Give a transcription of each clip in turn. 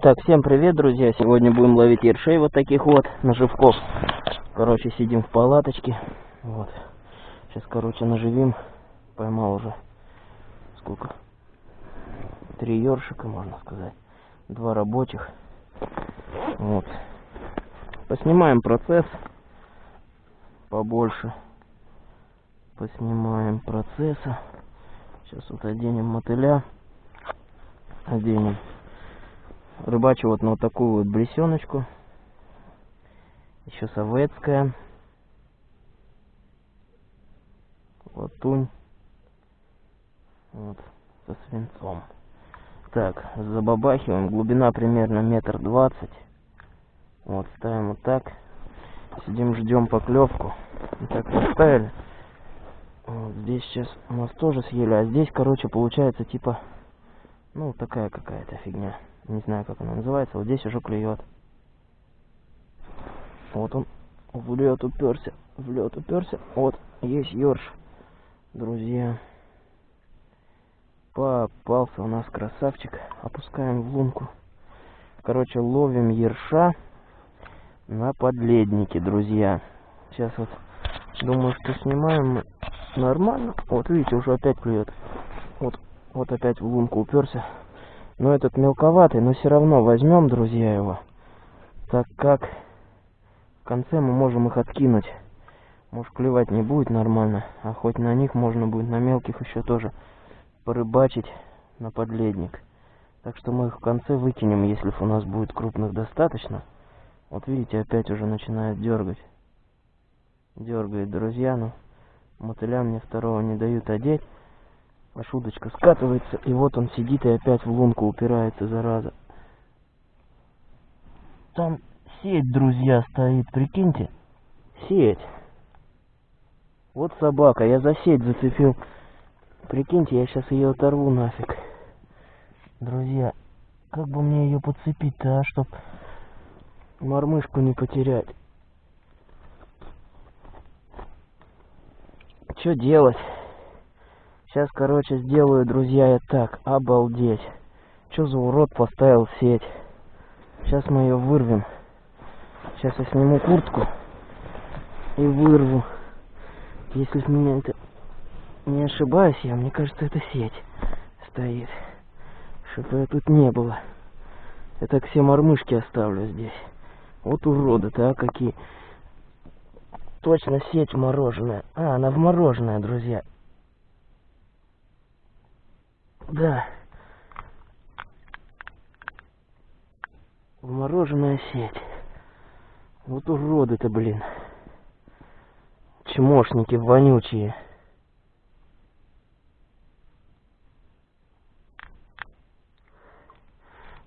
Так, всем привет, друзья! Сегодня будем ловить ершей вот таких вот наживков. Короче, сидим в палаточке. Вот. Сейчас, короче, наживим. Поймал уже сколько? Три ершика, можно сказать. Два рабочих. Вот. Поснимаем процесс побольше. Поснимаем процесса. Сейчас вот оденем мотыля. Оденем рыбачу вот на вот такую вот бресеночку. Еще советская. Латунь. Вот, со свинцом. Так, забабахиваем. Глубина примерно метр двадцать. Вот, ставим вот так. Сидим, ждем поклевку. Вот так поставили. Вот здесь сейчас у нас тоже съели, а здесь, короче, получается типа, ну, такая какая-то фигня. Не знаю, как она называется. Вот здесь уже клюет. Вот он в лед уперся. В лед уперся. Вот, есть ерш. Друзья. Попался у нас красавчик. Опускаем в лунку. Короче, ловим ерша на подледнике, друзья. Сейчас вот думаю, что снимаем нормально. Вот видите, уже опять клюет. Вот, вот опять в лунку уперся. Но этот мелковатый, но все равно возьмем, друзья, его. Так как в конце мы можем их откинуть. Может клевать не будет нормально, а хоть на них можно будет, на мелких еще тоже порыбачить на подледник. Так что мы их в конце выкинем, если у нас будет крупных достаточно. Вот видите, опять уже начинает дергать. Дергает, друзья, но мотыля мне второго не дают одеть. Аж удочка скатывается, и вот он сидит и опять в лунку упирается, зараза. Там сеть, друзья, стоит, прикиньте. Сеть. Вот собака, я за сеть зацепил. Прикиньте, я сейчас ее оторву нафиг. Друзья, как бы мне ее подцепить-то, а, чтоб мормышку не потерять. Что делать? Сейчас, короче, сделаю, друзья, я так. Обалдеть. Что за урод поставил сеть? Сейчас мы ее вырвем. Сейчас я сниму куртку и вырву. Если меня это не ошибаюсь, я, мне кажется, это сеть стоит. Чтобы тут не было. Я так все мормышки оставлю здесь. Вот уроды-то, а какие. Точно сеть мороженая. А, она в мороженое, друзья. Да. Вмороженная сеть. Вот уроды-то, блин. Чмошники вонючие.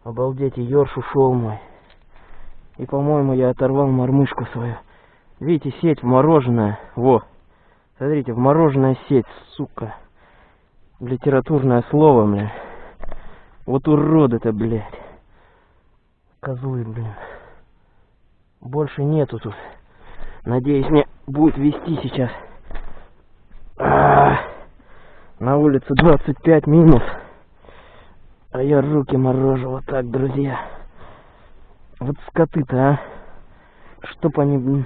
Обалдеть, и ёрш ушел мой. И, по-моему, я оторвал мормышку свою. Видите, сеть вмороженная. Во. Смотрите, вмороженная сеть, сука литературное слово, бля. Вот уроды-то, блядь. Козлы, блин. Больше нету тут. Надеюсь, мне будет вести сейчас. А -а -а. На улице 25 минус. А я руки морожу вот так, друзья. Вот скоты-то, а. Чтоб они, блин.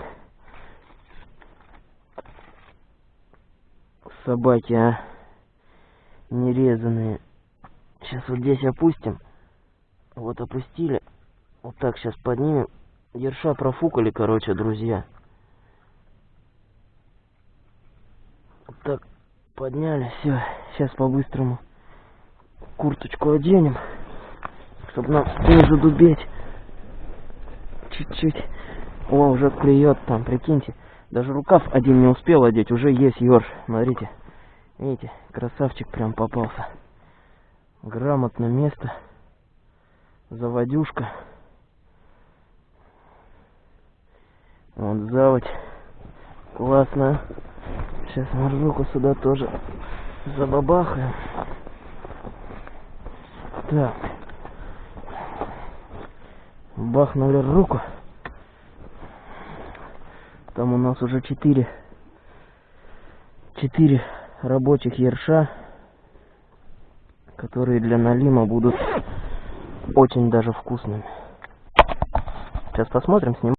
Собаки, а нерезанные. Сейчас вот здесь опустим. Вот опустили. Вот так сейчас поднимем. Ерша профукали, короче, друзья. Вот так подняли. Все. Сейчас по-быстрому курточку оденем. Чтобы нам не задубеть. Чуть-чуть. О, уже клюет там, прикиньте. Даже рукав один не успел одеть, уже есть ерш. Смотрите. Видите, красавчик прям попался. Грамотно место. Заводюшка. Вот заводь. Классно. Сейчас мы руку сюда тоже забабахаем. Так. Бахнули руку. Там у нас уже четыре. Четыре рабочих ерша, которые для налима будут очень даже вкусными. Сейчас посмотрим, снимаем.